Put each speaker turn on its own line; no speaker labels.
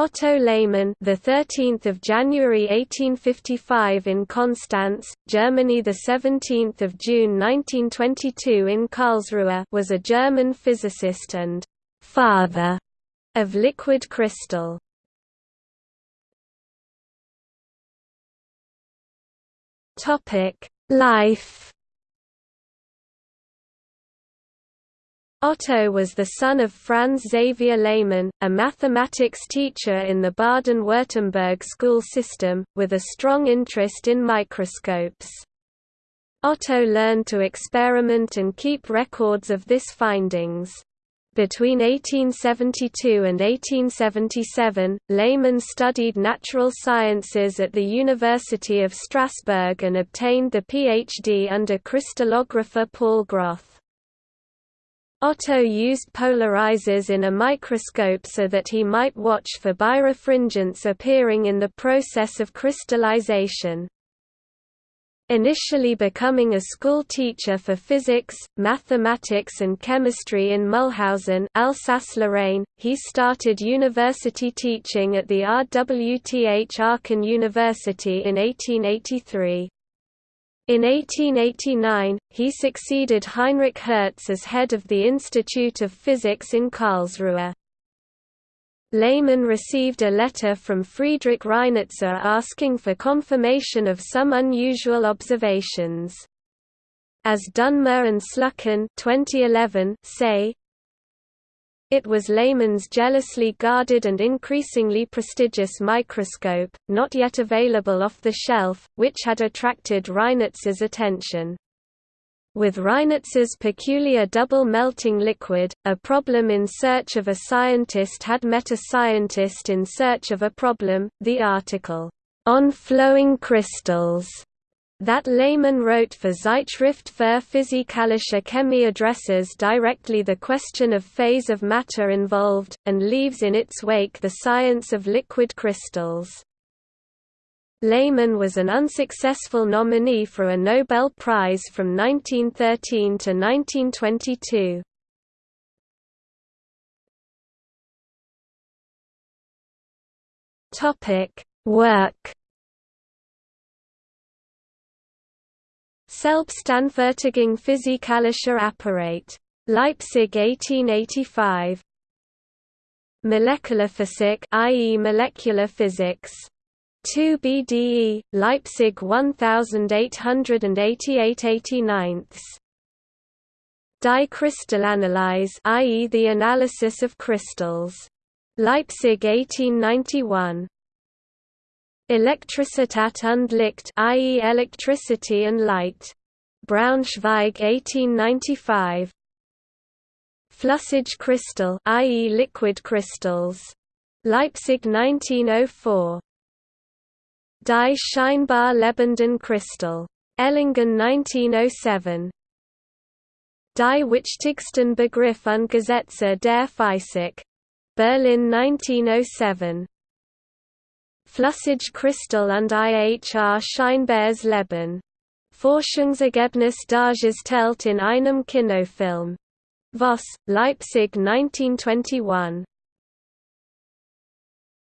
Otto Lehmann, the 13th of January 1855 in Konstanz, Germany, the 17th of June 1922 in Karlsruhe, was a German physicist and father of liquid crystal. Topic: Life Otto was the son of Franz Xavier Lehmann, a mathematics teacher in the Baden-Württemberg school system, with a strong interest in microscopes. Otto learned to experiment and keep records of this findings. Between 1872 and 1877, Lehmann studied natural sciences at the University of Strasbourg and obtained the PhD under crystallographer Paul Groth. Otto used polarizers in a microscope so that he might watch for birefringence appearing in the process of crystallization. Initially becoming a school teacher for physics, mathematics and chemistry in Mulhausen Alsace-Lorraine, he started university teaching at the RWTH Aachen University in 1883. In 1889, he succeeded Heinrich Hertz as head of the Institute of Physics in Karlsruhe. Lehmann received a letter from Friedrich Reinitzer asking for confirmation of some unusual observations. As Dunmur and Sluckin 2011 say, it was Lehmann's jealously guarded and increasingly prestigious microscope, not yet available off the shelf, which had attracted Reinitzer's attention. With Reinitzer's peculiar double melting liquid, a problem in search of a scientist had met a scientist in search of a problem. The article, On Flowing Crystals, that Lehmann wrote for Zeitschrift für Physikalische Chemie addresses directly the question of phase of matter involved, and leaves in its wake the science of liquid crystals. Lehmann was an unsuccessful nominee for a Nobel Prize from 1913 to 1922. Work Selbstanfertigung physikalischer Apparat. Leipzig 1885. Molecular i.e. molecular physics. 2 BDE, Leipzig 1888-89. Die Kristallanalyse i.e. the analysis of crystals. Leipzig 1891. Elektrizität und Licht i.e. electricity and light. Braunschweig 1895. Flüssig crystal i.e. liquid crystals. Leipzig 1904. Die scheinbar lebenden Crystal. Esslingen 1907. Die wichtigsten Begriff und Gesetze der Physik. Berlin 1907. Flüssig Crystal und IHR Scheinbares Leben. Forschungsergebnis dargestellt in einem Kinofilm. Voss, Leipzig 1921.